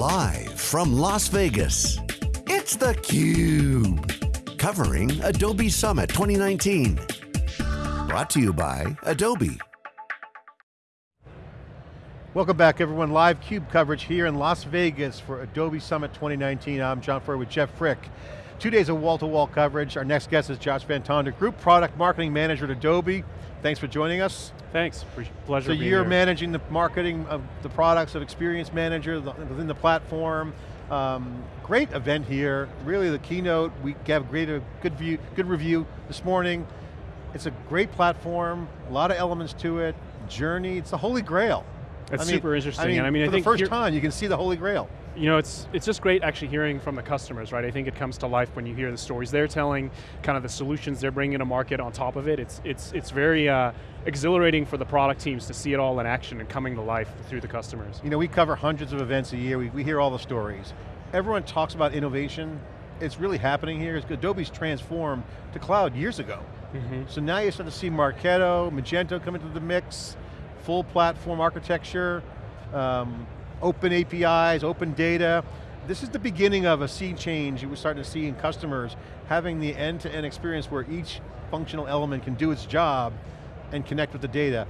Live from Las Vegas, it's theCUBE. Covering Adobe Summit 2019. Brought to you by Adobe. Welcome back everyone, live CUBE coverage here in Las Vegas for Adobe Summit 2019. I'm John Furrier with Jeff Frick. Two days of wall-to-wall -wall coverage. Our next guest is Josh Van Tonder, Group Product Marketing Manager at Adobe. Thanks for joining us. Thanks, pleasure So you're here. managing the marketing of the products of Experience Manager within the platform. Um, great event here, really the keynote, we have great, a good, view, good review this morning. It's a great platform, a lot of elements to it, journey, it's the holy grail. It's I mean, super interesting. I mean, and I mean, for I think the first time you can see the Holy Grail. You know, it's it's just great actually hearing from the customers, right? I think it comes to life when you hear the stories they're telling, kind of the solutions they're bringing to market on top of it. It's it's it's very uh, exhilarating for the product teams to see it all in action and coming to life through the customers. You know, we cover hundreds of events a year. We, we hear all the stories. Everyone talks about innovation. It's really happening here. Adobe's transformed to cloud years ago. Mm -hmm. So now you start to see Marketo, Magento come into the mix, full platform architecture, um, open APIs, open data. This is the beginning of a sea change we're starting to see in customers, having the end-to-end -end experience where each functional element can do its job and connect with the data.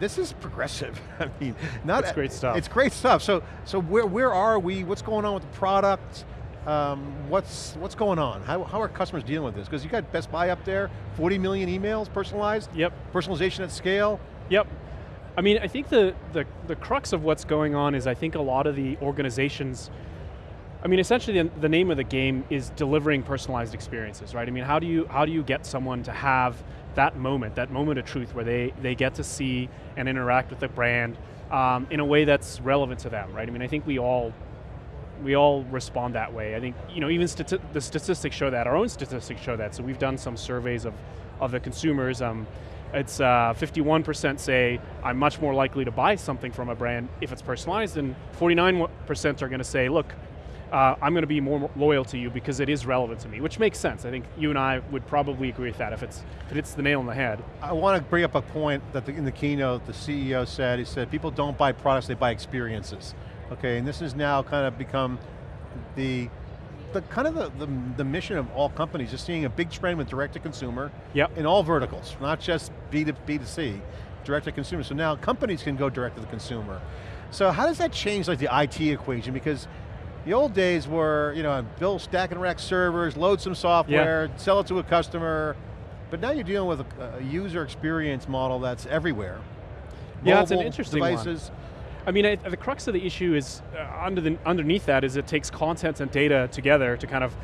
This is progressive. I mean, not it's great stuff. It's great stuff. So, so where where are we? What's going on with the product? Um, what's what's going on? How, how are customers dealing with this? Because you got Best Buy up there, 40 million emails personalized. Yep. Personalization at scale. Yep. I mean, I think the, the, the crux of what's going on is I think a lot of the organizations, I mean, essentially the, the, name of the game is delivering personalized experiences, right? I mean, how do you, how do you get someone to have that moment, that moment of truth where they, they get to see and interact with the brand um, in a way that's relevant to them, right? I mean, I think we all we all respond that way. I think, you know, even stati the statistics show that, our own statistics show that, so we've done some surveys of, of the consumers. Um, it's 51% uh, say, I'm much more likely to buy something from a brand if it's personalized, and 49% are going to say, look, uh, I'm going to be more loyal to you because it is relevant to me, which makes sense. I think you and I would probably agree with that if, it's, if it hits the nail on the head. I want to bring up a point that the, in the keynote the CEO said, he said, people don't buy products, they buy experiences. Okay, and this has now kind of become the the kind of the, the, the, mission of all companies is seeing a big trend with direct to consumer yep. in all verticals, not just B to B to C, direct to consumer. So now companies can go direct to the consumer. So how does that change like the IT equation? Because the old days were, you know, build stack and rack servers, load some software, yeah. sell it to a customer, but now you're dealing with a, a user experience model that's everywhere. Yeah, it's an interesting devices, one. I mean, the crux of the issue is, uh, under the, underneath that is it takes content and data together to kind of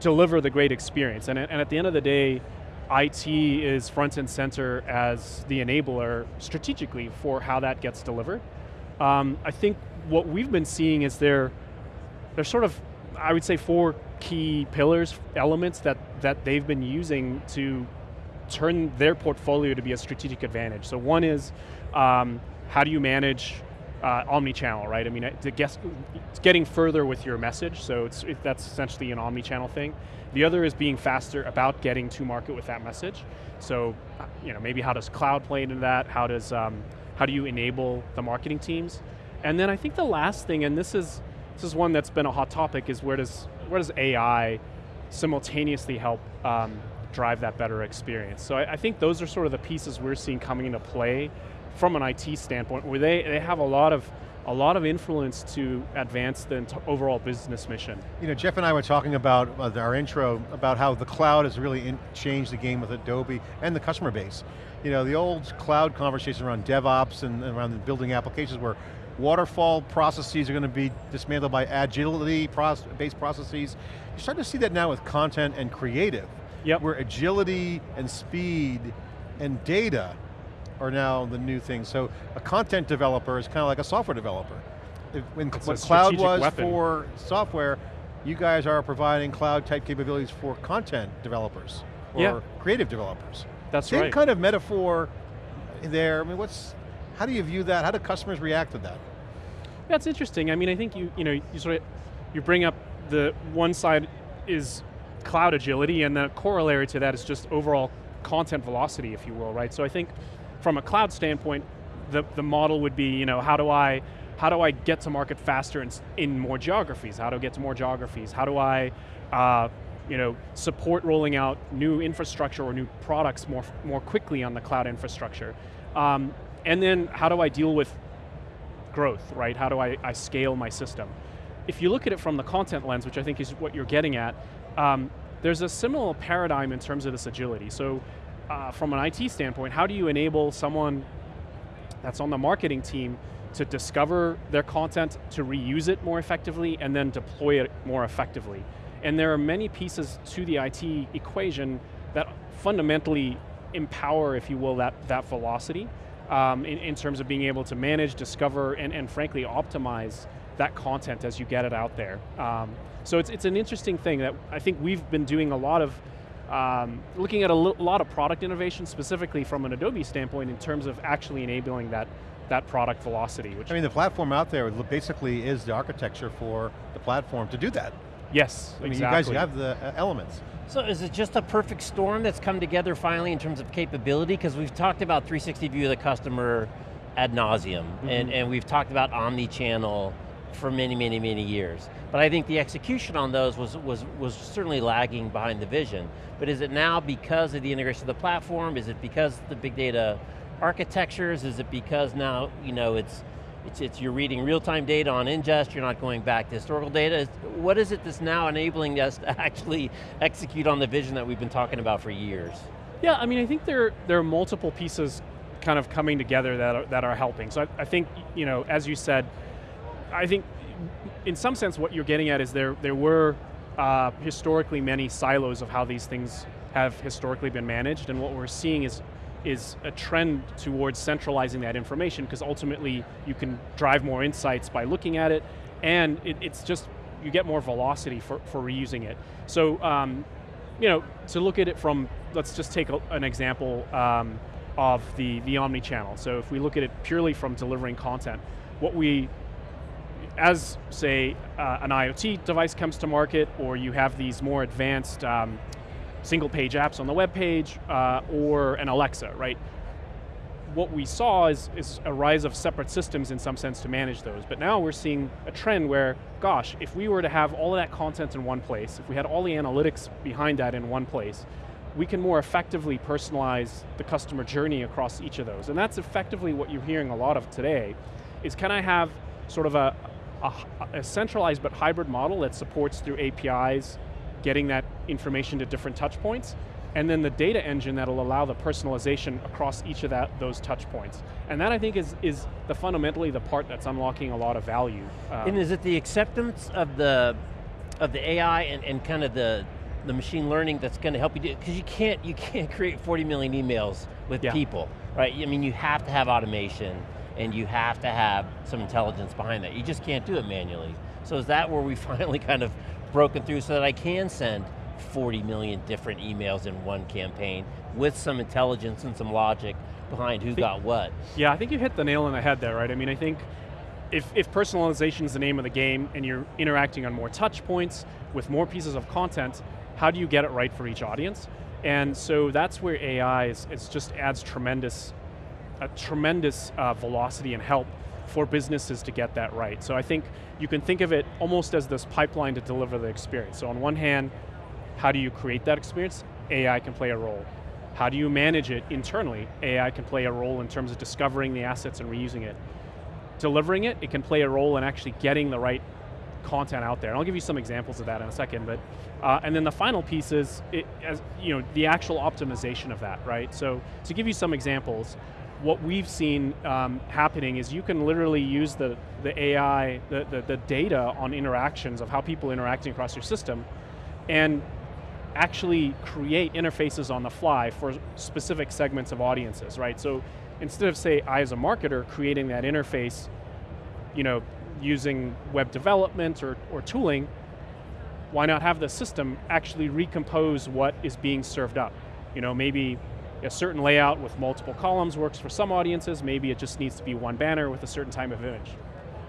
deliver the great experience. And, and at the end of the day, IT is front and center as the enabler strategically for how that gets delivered. Um, I think what we've been seeing is there, there's sort of, I would say four key pillars, elements that, that they've been using to turn their portfolio to be a strategic advantage. So one is, um, how do you manage uh, omni-channel, right? I mean, to guess, it's getting further with your message, so it's, it, that's essentially an omni-channel thing. The other is being faster about getting to market with that message. So, uh, you know, maybe how does cloud play into that? How does, um, how do you enable the marketing teams? And then I think the last thing, and this is, this is one that's been a hot topic, is where does, where does AI simultaneously help um, drive that better experience? So I, I think those are sort of the pieces we're seeing coming into play from an IT standpoint, where they, they have a lot of a lot of influence to advance the overall business mission. You know, Jeff and I were talking about uh, our intro about how the cloud has really changed the game with Adobe and the customer base. You know, the old cloud conversation around DevOps and, and around building applications where waterfall processes are going to be dismantled by agility-based processes. You're starting to see that now with content and creative, yep. where agility and speed and data are now the new thing. So a content developer is kind of like a software developer. If, when, what cloud was weapon. for software, you guys are providing cloud type capabilities for content developers or yeah. creative developers. That's Same right. Same kind of metaphor there. I mean, what's, how do you view that? How do customers react to that? That's interesting. I mean, I think you, you know, you sort of, you bring up the one side is cloud agility and the corollary to that is just overall content velocity, if you will, right? So I think from a cloud standpoint, the, the model would be, you know, how do I how do I get to market faster in, in more geographies? How do I get to more geographies? How do I uh, you know, support rolling out new infrastructure or new products more, more quickly on the cloud infrastructure? Um, and then how do I deal with growth, right? How do I, I scale my system? If you look at it from the content lens, which I think is what you're getting at, um, there's a similar paradigm in terms of this agility. So uh, from an IT standpoint, how do you enable someone that's on the marketing team to discover their content, to reuse it more effectively, and then deploy it more effectively. And there are many pieces to the IT equation that fundamentally empower, if you will, that, that velocity um, in, in terms of being able to manage, discover, and, and frankly optimize that content as you get it out there. Um, so it's, it's an interesting thing that I think we've been doing a lot of um, looking at a lot of product innovation, specifically from an Adobe standpoint, in terms of actually enabling that that product velocity. Which I mean, the platform out there basically is the architecture for the platform to do that. Yes, I mean, exactly. you guys have the uh, elements. So is it just a perfect storm that's come together finally in terms of capability? Because we've talked about 360 view of the customer ad nauseum, mm -hmm. and, and we've talked about omni-channel for many, many, many years. But I think the execution on those was, was, was certainly lagging behind the vision. But is it now because of the integration of the platform? Is it because the big data architectures? Is it because now, you know, it's, it's, it's you're reading real-time data on ingest, you're not going back to historical data. What is it that's now enabling us to actually execute on the vision that we've been talking about for years? Yeah, I mean, I think there, there are multiple pieces kind of coming together that are, that are helping. So I, I think, you know, as you said, I think in some sense what you're getting at is there, there were uh, historically many silos of how these things have historically been managed and what we're seeing is is a trend towards centralizing that information because ultimately you can drive more insights by looking at it and it, it's just, you get more velocity for, for reusing it. So, um, you know, to look at it from, let's just take a, an example um, of the, the omni-channel. So if we look at it purely from delivering content, what we as, say, uh, an IoT device comes to market, or you have these more advanced um, single page apps on the web page, uh, or an Alexa, right? What we saw is, is a rise of separate systems in some sense to manage those, but now we're seeing a trend where, gosh, if we were to have all of that content in one place, if we had all the analytics behind that in one place, we can more effectively personalize the customer journey across each of those. And that's effectively what you're hearing a lot of today, is can I have sort of a, a, a, centralized but hybrid model that supports through APIs, getting that information to different touch points, and then the data engine that'll allow the personalization across each of that, those touch points. And that I think is, is the fundamentally the part that's unlocking a lot of value. Um, and is it the acceptance of the, of the AI and, and kind of the, the machine learning that's going to help you do, because you can't, you can't create 40 million emails with yeah. people, right? I mean, you have to have automation and you have to have some intelligence behind that. You just can't do it manually. So is that where we finally kind of broken through so that I can send 40 million different emails in one campaign with some intelligence and some logic behind who got what? Yeah, I think you hit the nail on the head there, right? I mean, I think if, if personalization is the name of the game and you're interacting on more touch points with more pieces of content, how do you get it right for each audience? And so that's where AI is, is just adds tremendous a tremendous uh, velocity and help for businesses to get that right. So I think you can think of it almost as this pipeline to deliver the experience. So on one hand, how do you create that experience? AI can play a role. How do you manage it internally? AI can play a role in terms of discovering the assets and reusing it. Delivering it, it can play a role in actually getting the right content out there. And I'll give you some examples of that in a second, but, uh, and then the final piece is, it, as, you know, the actual optimization of that, right? So, to give you some examples, what we've seen um, happening is you can literally use the, the AI, the, the, the, data on interactions of how people interacting across your system and actually create interfaces on the fly for specific segments of audiences, right? So instead of say, I as a marketer creating that interface, you know, using web development or, or tooling, why not have the system actually recompose what is being served up? You know, maybe a certain layout with multiple columns works for some audiences, maybe it just needs to be one banner with a certain type of image.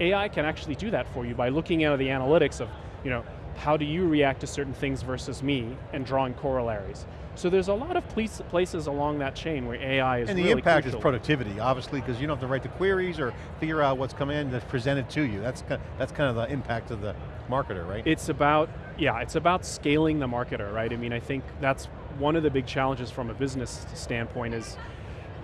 AI can actually do that for you by looking at the analytics of, you know, how do you react to certain things versus me and drawing corollaries. So there's a lot of places along that chain where AI is And the really impact crucial. is productivity, obviously, because you don't have to write the queries or figure out what's come in that's presented to you. That's kind, that's kind of the impact of the marketer, right? It's about, yeah, it's about scaling the marketer, right? I mean, I think that's one of the big challenges from a business standpoint is,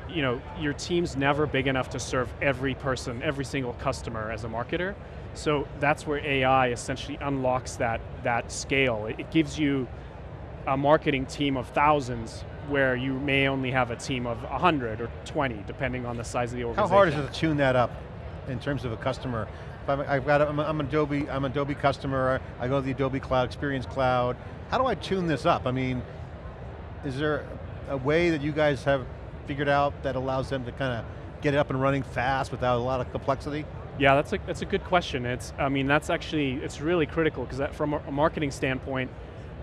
you know, your team's never big enough to serve every person, every single customer as a marketer. So that's where AI essentially unlocks that, that scale. It, it gives you a marketing team of thousands where you may only have a team of 100 or 20, depending on the size of the organization. How hard is it to tune that up in terms of a customer? If I'm, I've got, a, I'm, a, I'm Adobe, I'm an Adobe customer, I go to the Adobe Cloud, Experience Cloud. How do I tune this up? I mean, is there a way that you guys have figured out that allows them to kind of get it up and running fast without a lot of complexity? Yeah, that's a, that's a good question. It's, I mean, that's actually, it's really critical because from a marketing standpoint,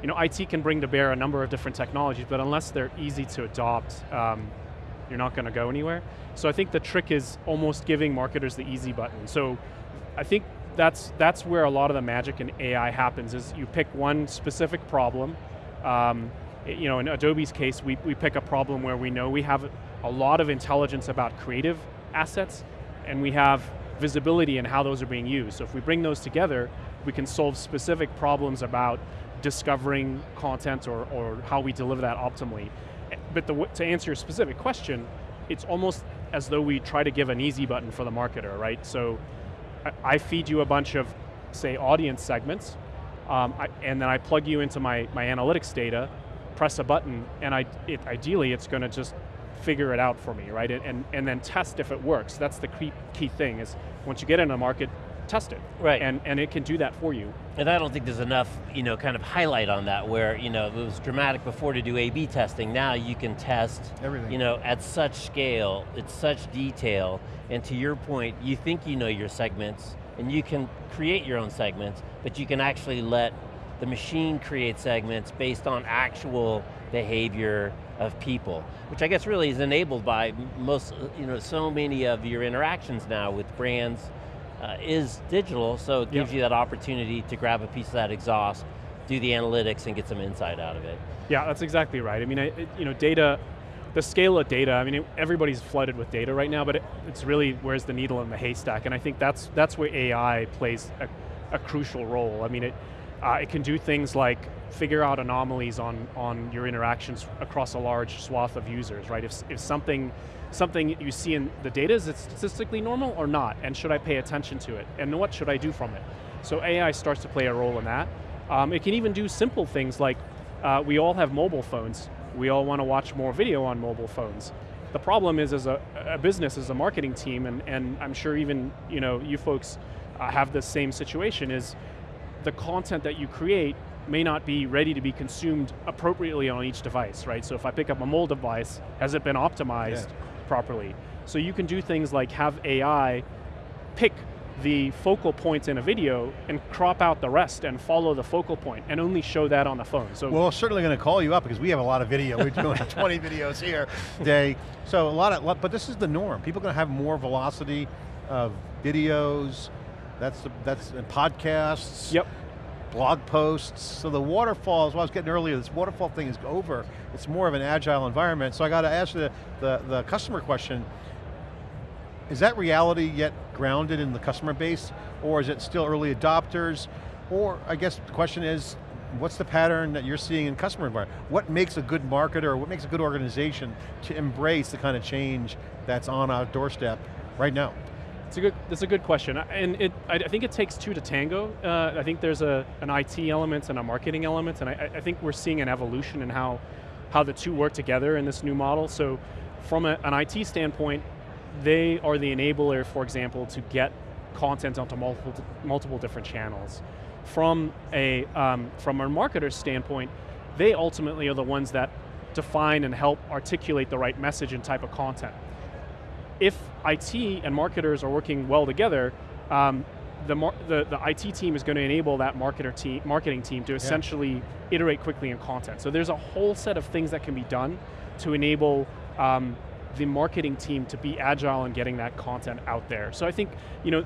you know, IT can bring to bear a number of different technologies, but unless they're easy to adopt, um, you're not going to go anywhere. So I think the trick is almost giving marketers the easy button. So I think that's, that's where a lot of the magic in AI happens, is you pick one specific problem, um, you know, in Adobe's case, we, we pick a problem where we know we have a lot of intelligence about creative assets, and we have visibility in how those are being used. So if we bring those together, we can solve specific problems about discovering content or, or how we deliver that optimally. But the, to answer your specific question, it's almost as though we try to give an easy button for the marketer, right? So I, feed you a bunch of, say, audience segments, um, I, and then I plug you into my, my analytics data, press a button, and I, it, ideally it's going to just figure it out for me, right? And, and then test if it works. That's the key, key thing, is once you get in a market, test it. Right. And, and it can do that for you. And I don't think there's enough, you know, kind of highlight on that where, you know, it was dramatic before to do A-B testing. Now you can test, Everything. you know, at such scale, at such detail, and to your point, you think you know your segments, and you can create your own segments, but you can actually let the machine create segments based on actual behavior of people, which I guess really is enabled by most, you know, so many of your interactions now with brands, uh, is digital, so it gives Yep. you that opportunity to grab a piece of that exhaust, do the analytics and get some insight out of it. Yeah, that's exactly right. I mean, I, it, you know, data, the scale of data, I mean, it, everybody's flooded with data right now, but it, it's really where's the needle in the haystack, and I think that's, that's where AI plays a, a crucial role. I mean, it, uh, it can do things like figure out anomalies on, on your interactions across a large swath of users, right? If, if something, something you see in the data, is it statistically normal or not? And should I pay attention to it? And what should I do from it? So AI starts to play a role in that. Um, it can even do simple things like, uh, we all have mobile phones. We all want to watch more video on mobile phones. The problem is as a, a business, as a marketing team, and, and I'm sure even you, know, you folks uh, have the same situation, is the content that you create may not be ready to be consumed appropriately on each device, right? So if I pick up a mobile device, has it been optimized properly? So you can do things like have AI pick the focal points in a video and crop out the rest and follow the focal point and only show that on the phone. So Well, we're certainly going to call you up because we have a lot of video. We're doing 20 videos here day. So a lot of, but this is the norm. People are going to have more velocity of videos, that's, the, that's and podcasts, Yep. blog posts. So the waterfall, as I was getting earlier, this waterfall thing is over. It's more of an agile environment. So I got to ask the, the, the customer question, is that reality yet grounded in the customer base, or is it still early adopters? Or I guess the question is, what's the pattern that you're seeing in customer environment? What makes a good marketer, or what makes a good organization to embrace the kind of change that's on our doorstep right now? It's a good, that's a good question. And it, I, I think it takes two to tango. Uh, I think there's a, an IT element and a marketing element, and I, I think we're seeing an evolution in how, how the two work together in this new model. So from a, an IT standpoint, they are the enabler, for example, to get content onto multiple, multiple different channels. From a, um, from a marketer's standpoint, they ultimately are the ones that define and help articulate the right message and type of content. If IT and marketers are working well together, um, the, the, the IT team is going to enable that marketer team, marketing team to essentially iterate quickly in content. So there's a whole set of things that can be done to enable um, the marketing team to be agile in getting that content out there. So I think, you know,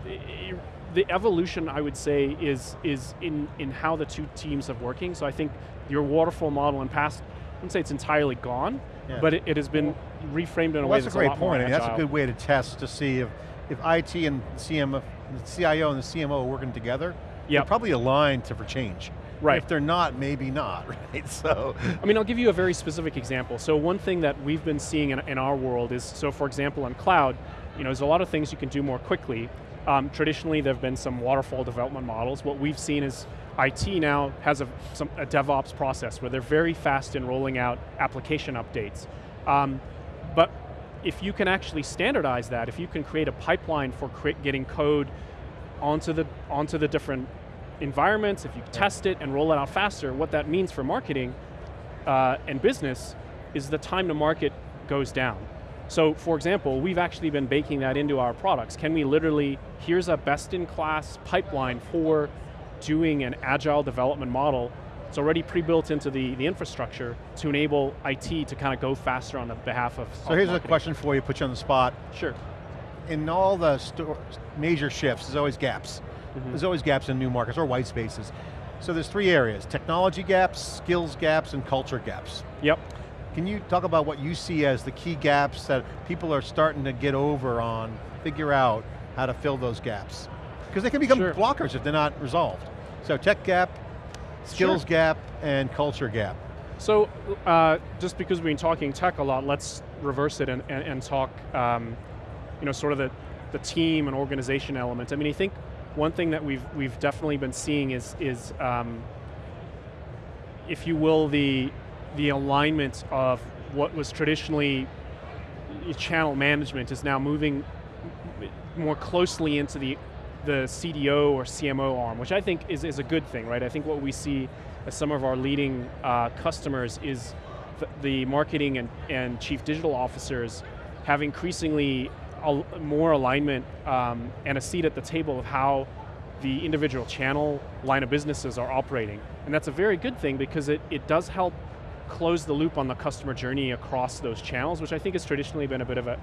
the evolution I would say is, is in, in how the two teams are working. So I think your waterfall model in past I wouldn't say it's entirely gone, Yeah. but it, it has been reframed in a Well, way that's that's a great more point. I mean, that's a good way to test to see if, if IT and CM, the CIO and the CMO are working together, they're probably aligned to for change. Right. If they're not, maybe not, right? So, I mean, I'll give you a very specific example. So one thing that we've been seeing in, in our world is, so for example, on cloud, you know, there's a lot of things you can do more quickly. Um, traditionally, there have been some waterfall development models. What we've seen is IT now has a, some, a DevOps process where they're very fast in rolling out application updates. Um, but if you can actually standardize that, if you can create a pipeline for getting code onto the, onto the different environments, if you test it and roll it out faster, what that means for marketing uh, and business is the time to market goes down. So for example, we've actually been baking that into our products. Can we literally, here's a best-in-class pipeline for doing an agile development model. It's already pre-built into the, the infrastructure to enable IT to kind of go faster on the behalf of so here's a question for you, put you on the spot. Sure. In all the major shifts, there's always gaps. Mm-hmm. There's always gaps in new markets or white spaces. So there's three areas, technology gaps, skills gaps, and culture gaps. Yep. Can you talk about what you see as the key gaps that people are starting to get over on, figure out how to fill those gaps? Because they can become Sure. blockers if they're not resolved. So tech gap, skills Sure. gap, and culture gap. So, uh, just because we've been talking tech a lot, let's reverse it and, and, and talk, um, you know, sort of the, the team and organization element. I mean, I think one thing that we've, we've definitely been seeing is, is um, if you will, the, the alignment of what was traditionally channel management is now moving more closely into the, the CDO or CMO arm, which I think is, is a good thing, right? I think what we see as some of our leading uh, customers is th- the marketing and, and chief digital officers have increasingly al- more alignment um, and a seat at the table of how the individual channel line of businesses are operating. And that's a very good thing because it, it does help close the loop on the customer journey across those channels, which I think has traditionally been a bit of a,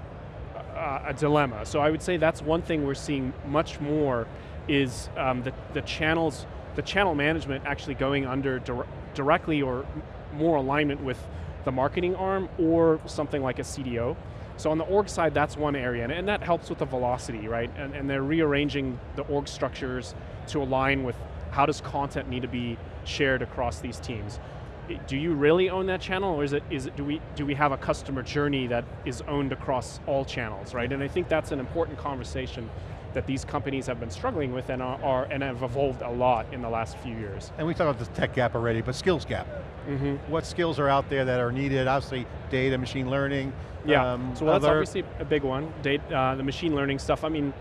a, a dilemma. So I would say that's one thing we're seeing much more is um, the, the channels, the channel management actually going under dir directly or more alignment with the marketing arm or something like a CDO. So on the org side, that's one area, and, and that helps with the velocity, right? And, and they're rearranging the org structures to align with how does content need to be shared across these teams. Do you really own that channel, or is it, is it, do, we, do we have a customer journey that is owned across all channels, right? And I think that's an important conversation that these companies have been struggling with and are, are and have evolved a lot in the last few years. And we talked about the tech gap already, but skills gap. Mm-hmm. What skills are out there that are needed? Obviously, data, machine learning. Yeah, um, so that's obviously a big one. Date, uh, the machine learning stuff. I mean,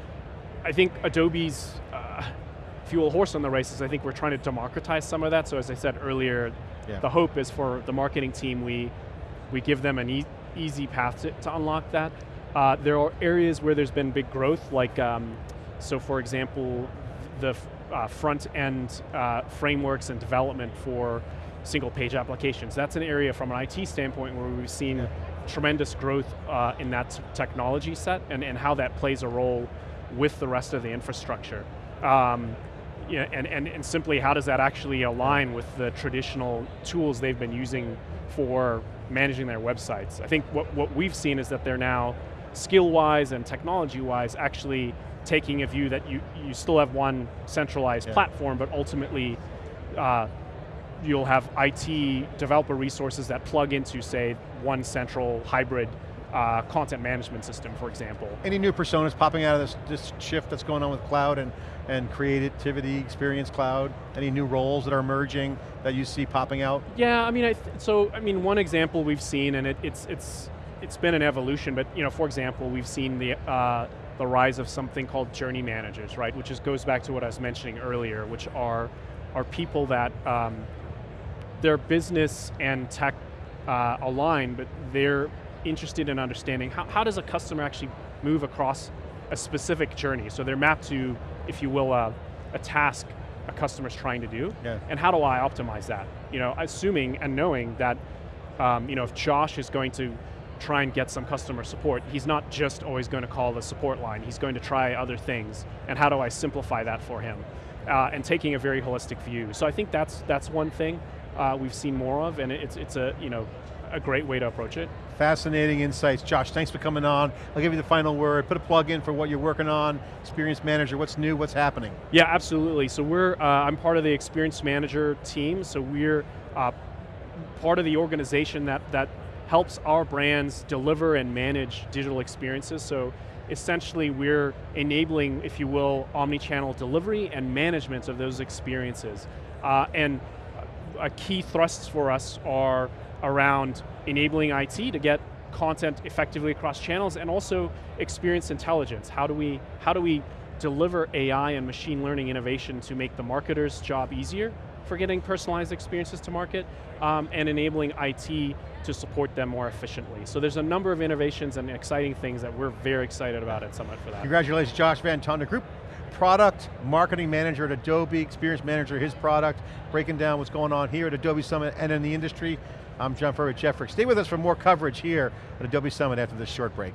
I think Adobe's fuel horse on the races. I think we're trying to democratize some of that. So as I said earlier, Yeah. the hope is for the marketing team, we we give them an e easy path to, to unlock that. Uh, there are areas where there's been big growth, like um, so for example, the uh, front end uh, frameworks and development for single page applications. That's an area from an IT standpoint where we've seen Yeah. tremendous growth uh, in that technology set and, and how that plays a role with the rest of the infrastructure. Um, yeah, and, and, and simply how does that actually align with the traditional tools they've been using for managing their websites? I think what, what we've seen is that they're now skill-wise and technology-wise actually taking a view that you, you still have one centralized Yeah. platform, but ultimately uh, you'll have IT developer resources that plug into, say, one central hybrid uh, content management system, for example. Any new personas popping out of this, this shift that's going on with cloud and, and creativity, experience cloud? Any new roles that are emerging that you see popping out? Yeah, I mean, I th so I mean, one example we've seen, and it, it's it's it's been an evolution, but you know, for example, we've seen the uh, the rise of something called journey managers, right? Which just goes back to what I was mentioning earlier, which are are people that um, their business and tech uh, align, but they're interested in understanding how, how does a customer actually move across a specific journey. So they're mapped to, if you will, a, a task a customer's trying to do, Yeah. and how do I optimize that? You know, assuming and knowing that, um, you know, if Josh is going to try and get some customer support, he's not just always going to call the support line, he's going to try other things, and how do I simplify that for him? Uh, and taking a very holistic view. So I think that's, that's one thing. uh, we've seen more of, and it's, it's a, you know, a great way to approach it. Fascinating insights. Josh, thanks for coming on. I'll give you the final word. Put a plug in for what you're working on, Experience Manager, what's new, what's happening? Yeah, absolutely. So we're, uh, I'm part of the Experience Manager team, so we're uh, part of the organization that, that helps our brands deliver and manage digital experiences. So essentially we're enabling, if you will, omni-channel delivery and management of those experiences. Uh, and a key thrusts for us are around enabling IT to get content effectively across channels and also experience intelligence. How do we, how do we deliver AI and machine learning innovation to make the marketer's job easier for getting personalized experiences to market um, and enabling IT to support them more efficiently. So there's a number of innovations and exciting things that we're very excited about at Summit for that. Congratulations, Josh Van Tonder Group product marketing manager at Adobe, experience manager, his product, breaking down what's going on here at Adobe Summit and in the industry. I'm John Furrier Jeffrey. Stay with us for more coverage here at Adobe Summit after this short break.